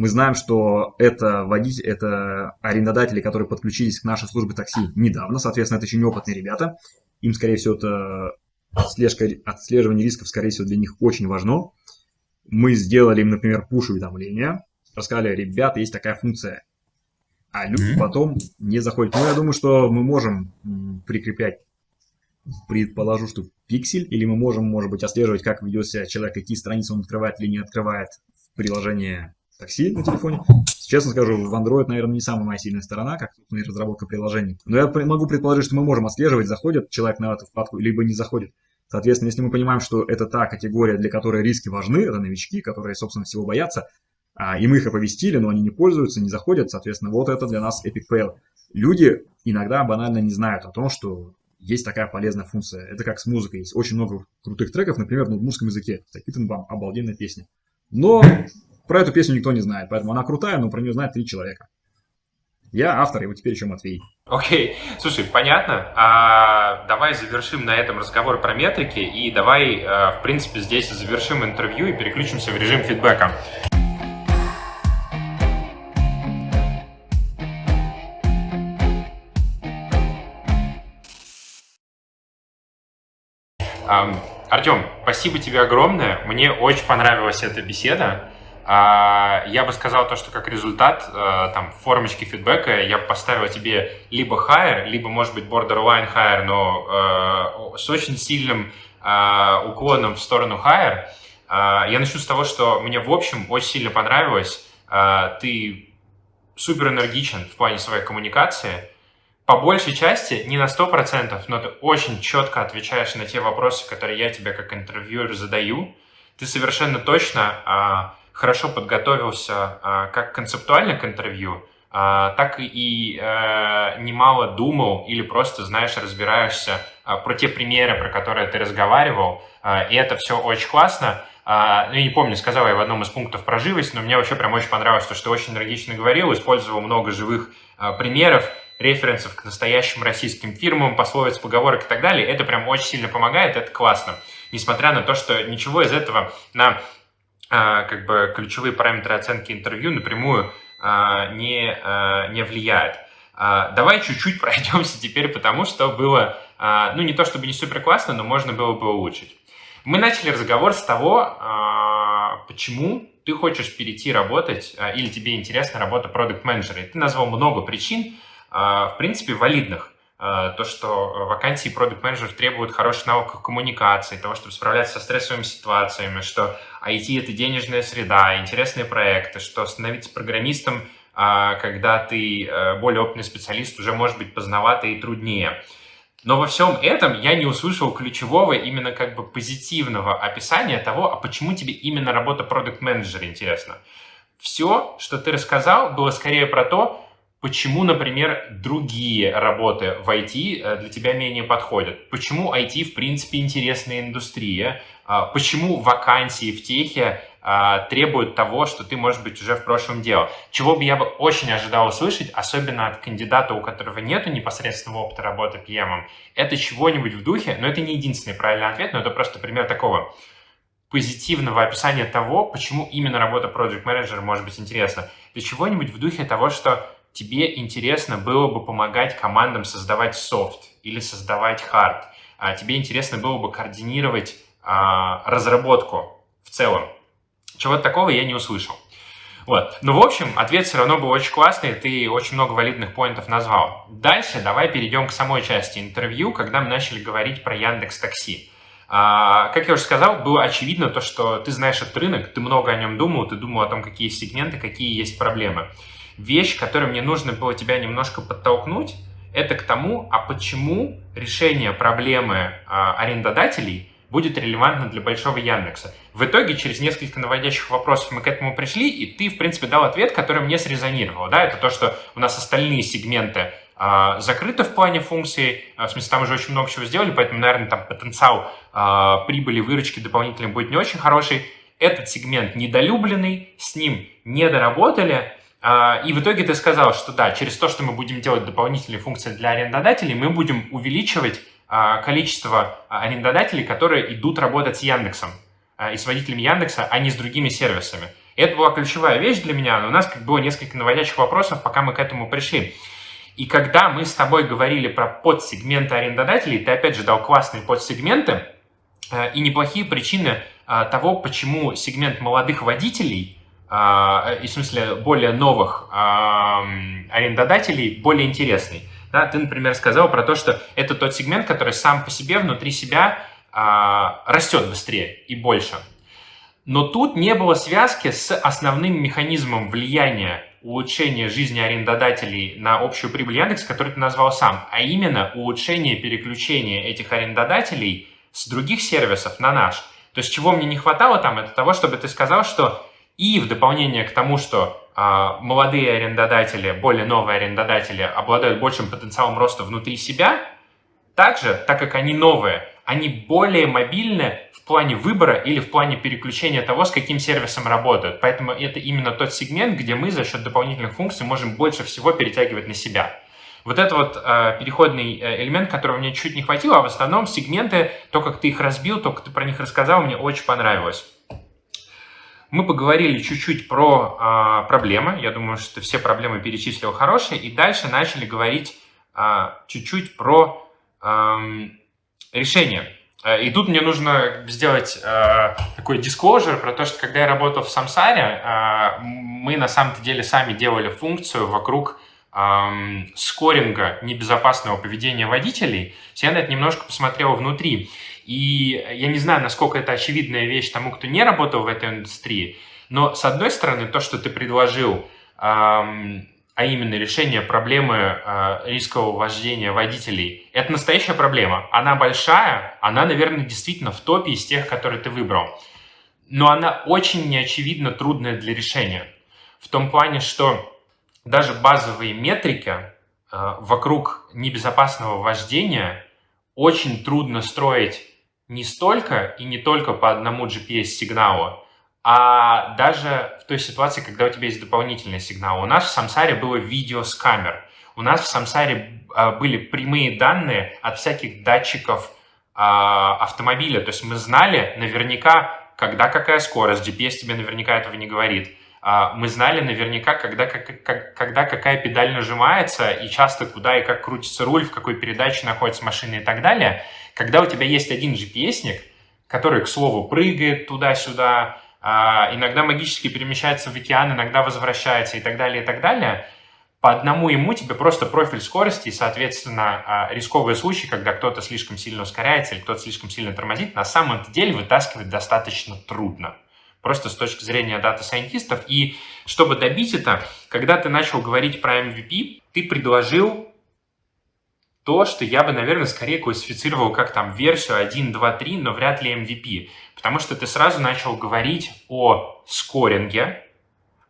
мы знаем, что это водители, это арендодатели, которые подключились к нашей службе такси недавно, соответственно, это очень опытные ребята. Им, скорее всего, это отслежка, отслеживание рисков, скорее всего, для них очень важно. Мы сделали им, например, пуш-уведомления, рассказали, ребята, есть такая функция, а люди потом не заходят. Ну, я думаю, что мы можем прикреплять, предположу, что пиксель, или мы можем, может быть, отслеживать, как ведет себя человек, какие страницы он открывает или не открывает в приложении такси на телефоне. Честно скажу, в Android, наверное, не самая моя сильная сторона, как собственно, разработка приложений. Но я могу предположить, что мы можем отслеживать, заходит человек на эту вкладку, либо не заходит. Соответственно, если мы понимаем, что это та категория, для которой риски важны, это новички, которые, собственно, всего боятся, а, и мы их оповестили, но они не пользуются, не заходят, соответственно, вот это для нас Epic Fail. Люди иногда банально не знают о том, что есть такая полезная функция. Это как с музыкой. Есть очень много крутых треков, например, на русском языке. Такие там обалденная песня. Но про эту песню никто не знает, поэтому она крутая, но про нее знает три человека. Я автор, и вот теперь еще Матвей. Окей, okay. слушай, понятно. А, давай завершим на этом разговор про метрики, и давай, а, в принципе, здесь завершим интервью и переключимся в режим фидбэка. Артем, спасибо тебе огромное. Мне очень понравилась эта беседа. А, я бы сказал то, что как результат э, там формочки фидбэка я поставил тебе либо higher, либо, может быть, borderline higher, но э, с очень сильным э, уклоном в сторону higher. Я начну с того, что мне, в общем, очень сильно понравилось. Ты супер энергичен в плане своей коммуникации. По большей части, не на 100%, но ты очень четко отвечаешь на те вопросы, которые я тебе как интервьюер задаю. Ты совершенно точно хорошо подготовился а, как концептуально к интервью, а, так и э, немало думал или просто, знаешь, разбираешься а, про те примеры, про которые ты разговаривал, и это все очень классно. Ну, я не помню, сказал я в одном из пунктов про живость, но мне вообще прям очень понравилось, то, что ты очень энергично говорил, использовал много живых примеров, референсов к настоящим российским фирмам, пословиц, поговорок и так далее. Это прям очень сильно помогает, это классно. Несмотря на то, что ничего из этого на как бы ключевые параметры оценки интервью напрямую а, не, а, не влияют. Давай чуть-чуть пройдемся теперь потому, что было, ну не то чтобы не супер классно, но можно было бы улучшить. Мы начали разговор с того, почему ты хочешь перейти работать или тебе интересна работа продукт-менеджера. Ты назвал много причин, в принципе, валидных. Э, то, что вакансии продукт менеджер требуют хороших навыков коммуникации, того, чтобы справляться со стрессовыми ситуациями, что IT — это денежная среда, интересные проекты, что становиться программистом, а, когда ты э, более опытный специалист, уже может быть поздновато и труднее. Но во всем этом я не услышал ключевого, именно как бы позитивного описания того, а почему тебе именно работа продукт менеджера интересна. Все, что ты рассказал, было скорее про то, Почему, например, другие работы в IT э, для тебя менее подходят? Почему IT, в принципе, интересная индустрия? А, почему вакансии в техе а, требуют того, что ты, может быть, уже в прошлом делал? Чего бы я бы очень ожидал услышать, особенно от кандидата, у которого нет непосредственного опыта работы PM, это чего-нибудь в духе, но это не единственный правильный ответ, но это просто пример такого позитивного описания того, почему именно работа Project Manager может быть интересна. Это чего-нибудь в духе того, что тебе интересно было бы помогать командам создавать софт или создавать хард, а тебе интересно было бы координировать а, разработку в целом. Чего-то такого я не услышал. Вот. Ну, в общем, ответ все равно был очень классный, ты очень много валидных поинтов назвал. Дальше давай перейдем к самой части интервью, когда мы начали говорить про Яндекс Такси. А, как я уже сказал, было очевидно то, что ты знаешь этот рынок, ты много о нем думал, ты думал о том, какие сегменты, какие есть проблемы. Вещь, которую мне нужно было тебя немножко подтолкнуть, это к тому, а почему решение проблемы а, арендодателей будет релевантно для большого Яндекса. В итоге, через несколько наводящих вопросов мы к этому пришли, и ты, в принципе, дал ответ, который мне срезонировал. Да? Это то, что у нас остальные сегменты а, закрыты в плане функций, а, в смысле, там уже очень много чего сделали, поэтому, наверное, там потенциал а, прибыли, выручки дополнительной будет не очень хороший. Этот сегмент недолюбленный, с ним не доработали, и в итоге ты сказал, что да, через то, что мы будем делать дополнительные функции для арендодателей, мы будем увеличивать а, количество арендодателей, которые идут работать с Яндексом а, и с водителями Яндекса, а не с другими сервисами. И это была ключевая вещь для меня, но у нас как было несколько наводящих вопросов, пока мы к этому пришли. И когда мы с тобой говорили про подсегменты арендодателей, ты опять же дал классные подсегменты и неплохие причины того, почему сегмент молодых водителей – а, и в смысле более новых арендодателей более интересный. Да, ты, например, сказал про то, что это тот сегмент, который сам по себе, внутри себя а, растет быстрее и больше. Но тут не было связки с основным механизмом влияния улучшения жизни арендодателей на общую прибыль Яндекс, который ты назвал сам, а именно улучшение переключения этих арендодателей с других сервисов на наш. То есть чего мне не хватало там, это того, чтобы ты сказал, что и в дополнение к тому, что а, молодые арендодатели, более новые арендодатели обладают большим потенциалом роста внутри себя, также, так как они новые, они более мобильны в плане выбора или в плане переключения того, с каким сервисом работают. Поэтому это именно тот сегмент, где мы за счет дополнительных функций можем больше всего перетягивать на себя. Вот это вот э, переходный элемент, которого мне чуть не хватило, а в основном сегменты, то, как ты их разбил, то, как ты про них рассказал, мне очень понравилось. Мы поговорили чуть-чуть про а, проблемы. Я думаю, что все проблемы перечислил хорошие. И дальше начали говорить а, чуть-чуть про а, решения. И тут мне нужно сделать э, такой disclosure про то, что когда я работал в Самсаре, э, мы на самом-то деле сами делали функцию вокруг э, скоринга небезопасного поведения водителей. Я на это немножко посмотрел внутри. И я не знаю, насколько это очевидная вещь тому, кто не работал в этой индустрии, но с одной стороны, то, что ты предложил, эм, а именно решение проблемы э, рискового вождения водителей, это настоящая проблема. Она большая, она, наверное, действительно в топе из тех, которые ты выбрал. Но она очень неочевидно трудная для решения. В том плане, что даже базовые метрики э, вокруг небезопасного вождения очень трудно строить не столько и не только по одному GPS-сигналу, а даже в той ситуации, когда у тебя есть дополнительный сигнал. У нас в Самсаре было видео с камер. У нас в Самсаре а, были прямые данные от всяких датчиков а, автомобиля. То есть мы знали наверняка, когда какая скорость. GPS тебе наверняка этого не говорит. А, мы знали наверняка, когда, как, как, когда какая педаль нажимается и часто куда и как крутится руль, в какой передаче находится машина и так далее. Когда у тебя есть один GPS-ник, который, к слову, прыгает туда-сюда, а, иногда магически перемещается в океан, иногда возвращается и так далее, и так далее, по одному ему тебе просто профиль скорости и, соответственно, а, рисковые случаи, когда кто-то слишком сильно ускоряется или кто-то слишком сильно тормозит, на самом деле вытаскивать достаточно трудно. Просто с точки зрения дата-сайентистов. И чтобы добить это, когда ты начал говорить про MVP, ты предложил то, что я бы, наверное, скорее классифицировал как там версию 1, 2, 3, но вряд ли MVP. Потому что ты сразу начал говорить о скоринге,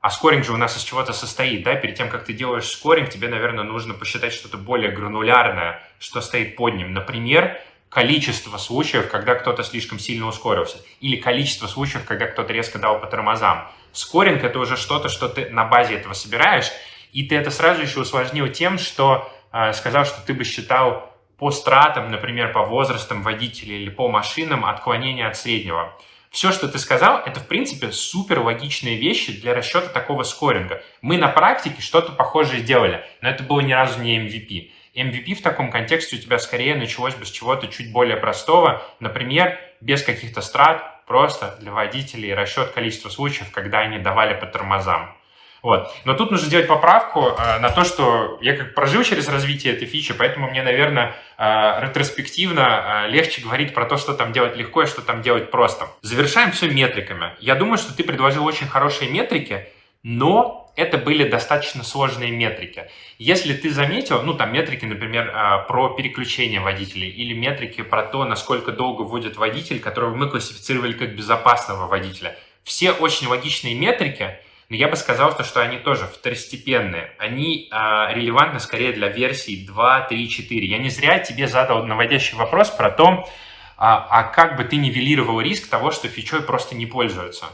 а скоринг же у нас из чего-то состоит, да? Перед тем, как ты делаешь скоринг, тебе, наверное, нужно посчитать что-то более гранулярное, что стоит под ним. Например, количество случаев, когда кто-то слишком сильно ускорился, или количество случаев, когда кто-то резко дал по тормозам. Скоринг — это уже что-то, что ты на базе этого собираешь, и ты это сразу еще усложнил тем, что а, сказал, что ты бы считал по стратам, например, по возрастам водителя или по машинам отклонение от среднего. Все, что ты сказал, это, в принципе, супер логичные вещи для расчета такого скоринга. Мы на практике что-то похожее делали, но это было ни разу не MVP. MVP в таком контексте у тебя скорее началось бы с чего-то чуть более простого, например, без каких-то страт, просто для водителей расчет количества случаев, когда они давали по тормозам. Вот. Но тут нужно сделать поправку э, на то, что я как прожил через развитие этой фичи, поэтому мне, наверное, э, ретроспективно э, легче говорить про то, что там делать легко и что там делать просто. Завершаем все метриками. Я думаю, что ты предложил очень хорошие метрики, но это были достаточно сложные метрики. Если ты заметил, ну там метрики, например, э, про переключение водителей или метрики про то, насколько долго водит водитель, которого мы классифицировали как безопасного водителя. Все очень логичные метрики, но я бы сказал, что они тоже второстепенные. Они а, релевантны скорее для версий 2, 3, 4. Я не зря тебе задал наводящий вопрос про то, а, а как бы ты нивелировал риск того, что фичой просто не пользуются.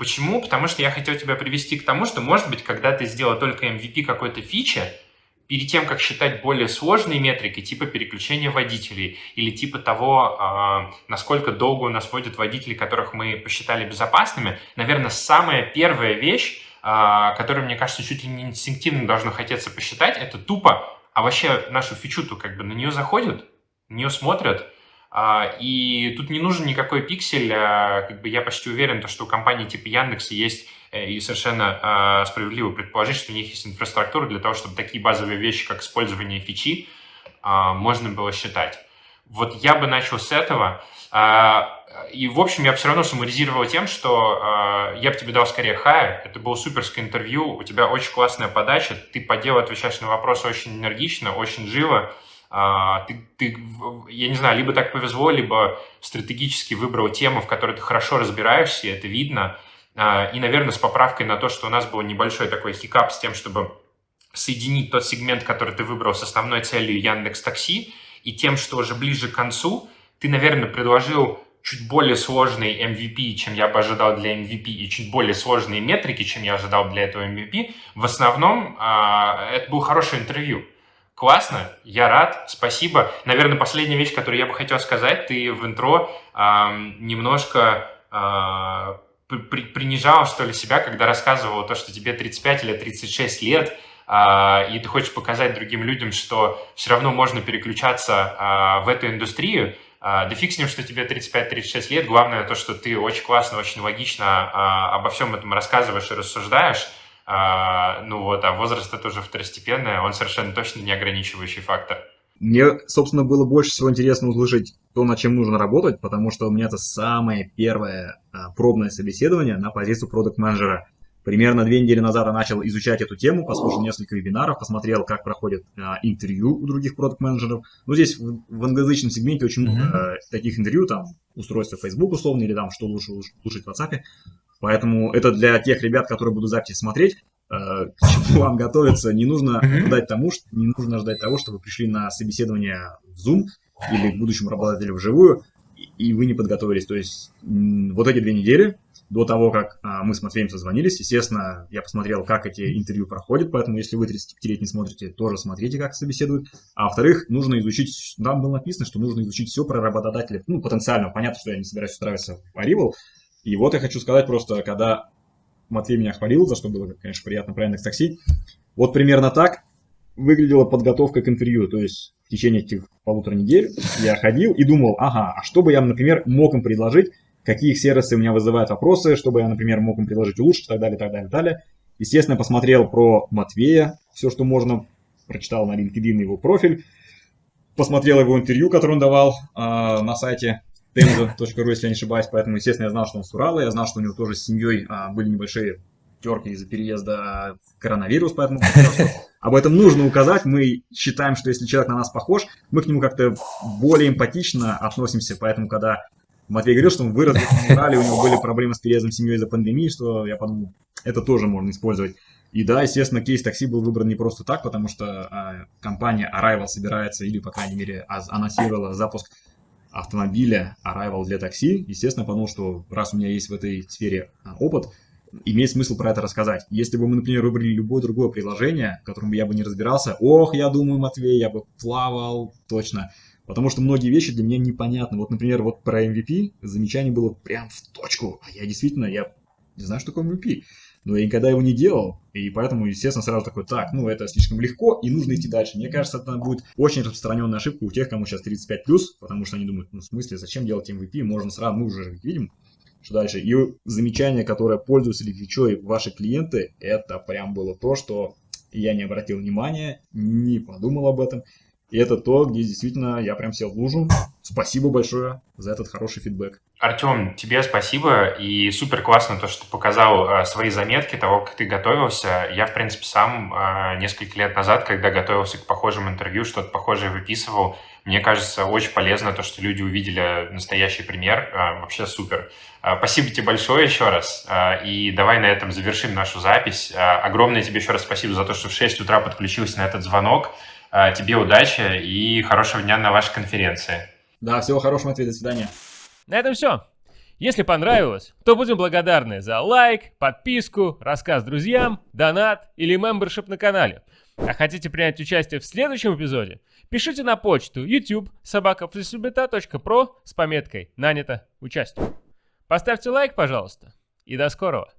Почему? Потому что я хотел тебя привести к тому, что, может быть, когда ты сделал только MVP какой-то фичи, перед тем, как считать более сложные метрики, типа переключения водителей или типа того, а, насколько долго у нас водят водители, которых мы посчитали безопасными, наверное, самая первая вещь, а, которую, мне кажется, чуть ли не инстинктивно должно хотеться посчитать, это тупо, а вообще нашу фичу-то как бы на нее заходят, на нее смотрят, и тут не нужен никакой пиксель, как бы я почти уверен, что у компании типа Яндекса есть Э, и совершенно э, справедливо предположить, что у них есть инфраструктура для того, чтобы такие базовые вещи, как использование фичи, можно было считать. Вот я бы начал с этого. И, в общем, я все равно суммаризировал тем, что я бы тебе дал скорее хайр. Это было суперское интервью, у тебя очень классная подача, ты по делу отвечаешь на вопросы очень энергично, очень живо. Uh, ты, ты, я не знаю, либо так повезло, либо стратегически выбрал тему, в которой ты хорошо разбираешься, это видно. А, и, наверное, с поправкой на то, что у нас был небольшой такой хикап с тем, чтобы соединить тот сегмент, который ты выбрал с основной целью Яндекс Такси, и тем, что уже ближе к концу, ты, наверное, предложил чуть более сложный MVP, чем я бы ожидал для MVP, и чуть более сложные метрики, чем я ожидал для этого MVP. В основном а, это был хорошее интервью. Классно, я рад, спасибо. Наверное, последняя вещь, которую я бы хотел сказать, ты в интро немножко при, принижал, что ли, себя, когда рассказывал то, что тебе 35 или 36 лет, а, и ты хочешь показать другим людям, что все равно можно переключаться а, в эту индустрию, а, да фиг с ним, что тебе 35-36 лет, главное то, что ты очень классно, очень логично а, обо всем этом рассказываешь и рассуждаешь, а, ну вот, а возраст это уже второстепенное, он совершенно точно не ограничивающий фактор. Мне, собственно, было больше всего интересно услышать то, над чем нужно работать, потому что у меня это самое первое а, пробное собеседование на позицию продукт-менеджера. Примерно две недели назад я начал изучать эту тему, послушал несколько вебинаров, посмотрел, как проходят а, интервью у других продукт-менеджеров. Ну, здесь в, в англоязычном сегменте очень много mm-hmm. таких интервью, там, устройство Facebook условно, или там, что лучше слушать в WhatsApp. Поэтому это для тех ребят, которые будут записи смотреть, Э, к чему вам готовиться, не нужно ждать тому, что не нужно ждать того, что вы пришли на собеседование в Zoom или к будущему работодателю вживую, и вы не подготовились. То есть вот эти две недели до того, как а, мы с Матвеем созвонились, естественно, я посмотрел, как эти интервью проходят, поэтому если вы 35 лет не смотрите, тоже смотрите, как собеседуют. А во-вторых, нужно изучить, там было написано, что нужно изучить все про работодателя, ну, потенциально, понятно, что я не собираюсь устраиваться в Arrival, и вот я хочу сказать просто, когда Матвей меня хвалил, за что было, конечно, приятно про Яндекс Такси. Вот примерно так выглядела подготовка к интервью. То есть в течение этих полутора недель я ходил и думал, ага, а что бы я, например, мог им предложить, какие сервисы у меня вызывают вопросы, чтобы я, например, мог им предложить улучшить, и так далее, так далее, так далее. Естественно, посмотрел про Матвея, все, что можно, прочитал на LinkedIn его профиль, посмотрел его интервью, которое он давал э, на сайте tenzo.ru, если я не ошибаюсь, поэтому, естественно, я знал, что он с Урала, я знал, что у него тоже с семьей а, были небольшие терки из-за переезда коронавирус, поэтому об этом нужно указать. Мы считаем, что если человек на нас похож, мы к нему как-то более эмпатично относимся, поэтому, когда Матвей говорил, что он вырос в Урале, у него были проблемы с переездом семьей из-за пандемии, что я подумал, это тоже можно использовать. И да, естественно, кейс такси был выбран не просто так, потому что а, компания Arrival собирается, или, по крайней мере, анонсировала запуск автомобиля Arrival для такси, естественно, подумал, что раз у меня есть в этой сфере а, опыт, имеет смысл про это рассказать. Если бы мы, например, выбрали любое другое приложение, в котором я бы не разбирался, ох, я думаю, Матвей, я бы плавал, точно. Потому что многие вещи для меня непонятны. Вот, например, вот про MVP замечание было прям в точку. А я действительно, я не знаю, что такое MVP. Но я никогда его не делал, и поэтому, естественно, сразу такой, так, ну это слишком легко, и нужно идти дальше. Мне кажется, это будет очень распространенная ошибка у тех, кому сейчас 35+, потому что они думают, ну в смысле, зачем делать MVP, можно сразу, мы уже видим, что дальше. И замечание, которое пользователи Твичо и ваши клиенты, это прям было то, что я не обратил внимания, не подумал об этом. И это то, где действительно я прям сел в лужу. Спасибо большое за этот хороший фидбэк. Артем, тебе спасибо, и супер классно то, что ты показал э, свои заметки того, как ты готовился. Я, в принципе, сам э, несколько лет назад, когда готовился к похожим интервью, что-то похожее выписывал. Мне кажется, очень полезно то, что люди увидели настоящий пример. Э, вообще супер. Спасибо тебе большое еще раз, и давай на этом завершим нашу запись. Огромное тебе еще раз спасибо за то, что в 6 утра подключился на этот звонок. Э, тебе удачи и хорошего дня на вашей конференции. Да, всего хорошего, Матвей, до свидания. На этом все. Если понравилось, то будем благодарны за лайк, подписку, рассказ друзьям, донат или мембершип на канале. А хотите принять участие в следующем эпизоде? Пишите на почту youtube с пометкой «Нанято участие». Поставьте лайк, пожалуйста, и до скорого.